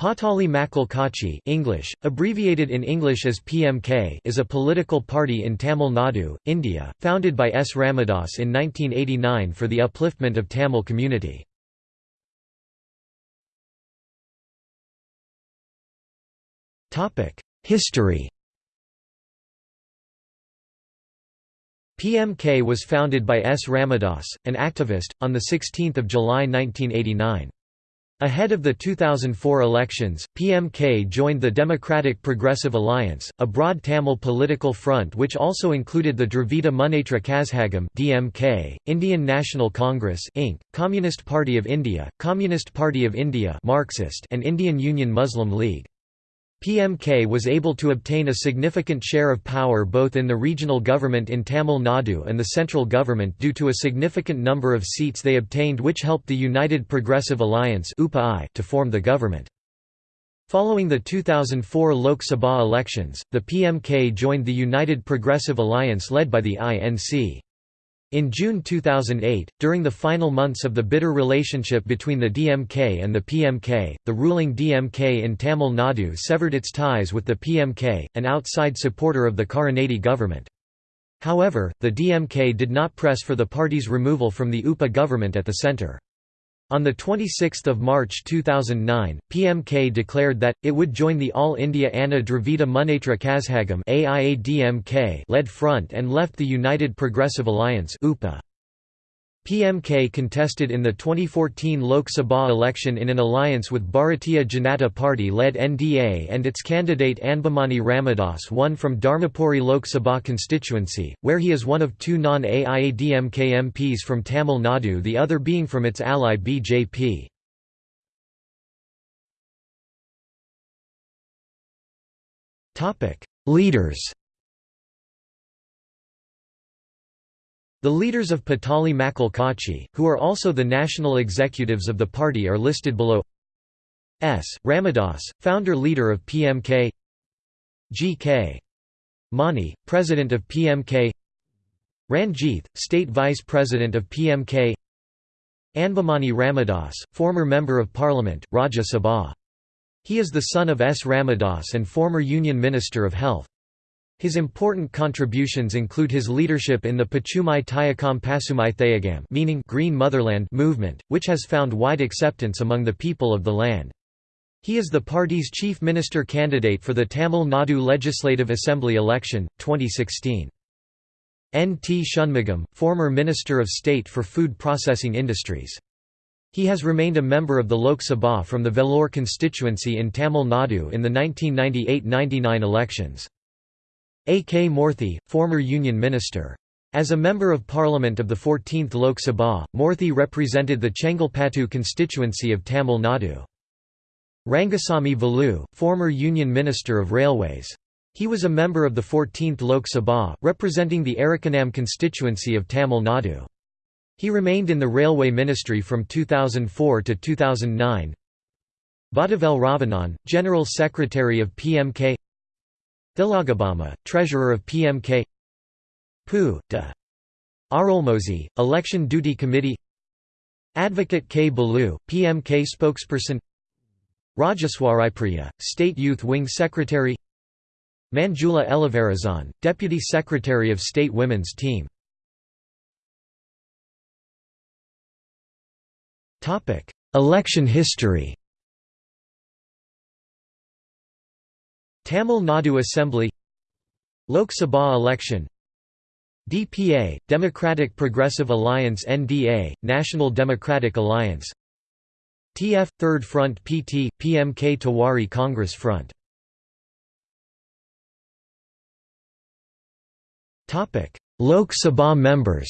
Pattali Makkal Katchi English, abbreviated in English as PMK is a political party in Tamil Nadu, India, founded by S. Ramadoss in 1989 for the upliftment of Tamil community. History PMK was founded by S. Ramadoss, an activist, on 16 July 1989. Ahead of the 2004 elections, PMK joined the Democratic Progressive Alliance, a broad Tamil political front which also included the Dravida Munnetra Kazhagam (DMK), Indian National Congress (Inc., Communist Party of India, Communist Party of India (Marxist), and Indian Union Muslim League. PMK was able to obtain a significant share of power both in the regional government in Tamil Nadu and the central government due to a significant number of seats they obtained which helped the United Progressive Alliance to form the government. Following the 2004 Lok Sabha elections, the PMK joined the United Progressive Alliance led by the INC. In June 2008, during the final months of the bitter relationship between the DMK and the PMK, the ruling DMK in Tamil Nadu severed its ties with the PMK, an outside supporter of the Karunanidhi government. However, the DMK did not press for the party's removal from the UPA government at the centre. On 26 March 2009, PMK declared that, it would join the All India Anna Dravida Munnetra Kazhagam led front and left the United Progressive Alliance UPA. PMK contested in the 2014 Lok Sabha election in an alliance with Bharatiya Janata Party-led NDA and its candidate Anbumani Ramadoss won from Dharmapuri Lok Sabha constituency, where he is one of two non-AIADMK MPs from Tamil Nadu the other being from its ally BJP. Leaders The leaders of Pattali Makkal Katchi, who are also the national executives of the party are listed below S. Ramadoss, founder-leader of PMK G.K. Mani, president of PMK Ranjith, state vice president of PMK Anbumani Ramadoss, former member of parliament, Rajya Sabha. He is the son of S. Ramadoss and former Union Minister of Health. His important contributions include his leadership in the Pachumai Tayakam Pasumai Thayagam meaning Green Motherland movement, which has found wide acceptance among the people of the land. He is the party's chief minister candidate for the Tamil Nadu Legislative Assembly election, 2016. N. T. Shanmugam, former Minister of State for Food Processing Industries. He has remained a member of the Lok Sabha from the Vellore constituency in Tamil Nadu in the 1998–99 elections. A. K. Moorthy, former Union Minister. As a Member of Parliament of the 14th Lok Sabha, Moorthy represented the Chengalpattu constituency of Tamil Nadu. Rangasamy Velu, former Union Minister of Railways. He was a member of the 14th Lok Sabha, representing the Arakkonam constituency of Tamil Nadu. He remained in the Railway Ministry from 2004 to 2009. Vadivel Ravanan, General Secretary of PMK Thilagabama, Treasurer of PMK Pu. de Arulmozi, Election Duty Committee Advocate K. Balu, PMK spokesperson Rajeswaripriya, State Youth Wing Secretary Manjula Elaverazan, Deputy Secretary of State Women's Team Election history Tamil Nadu Assembly Lok Sabha election DPA, Democratic Progressive Alliance NDA, National Democratic Alliance TF – Third Front PT, PMK Tewari Congress Front. Lok Sabha members.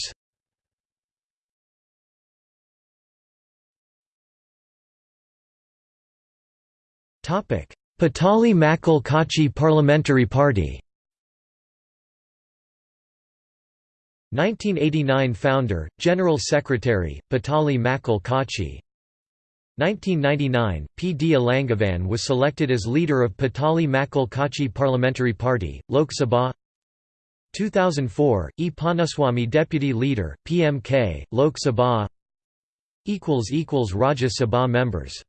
Topic Pattali Makkal Katchi Parliamentary Party 1989 Founder, General Secretary, Pattali Makkal Katchi 1999, P. D. Alangavan was selected as leader of Pattali Makkal Katchi Parliamentary Party, Lok Sabha 2004, E. Panaswamy Deputy Leader, PMK, Lok Sabha Rajya Sabha members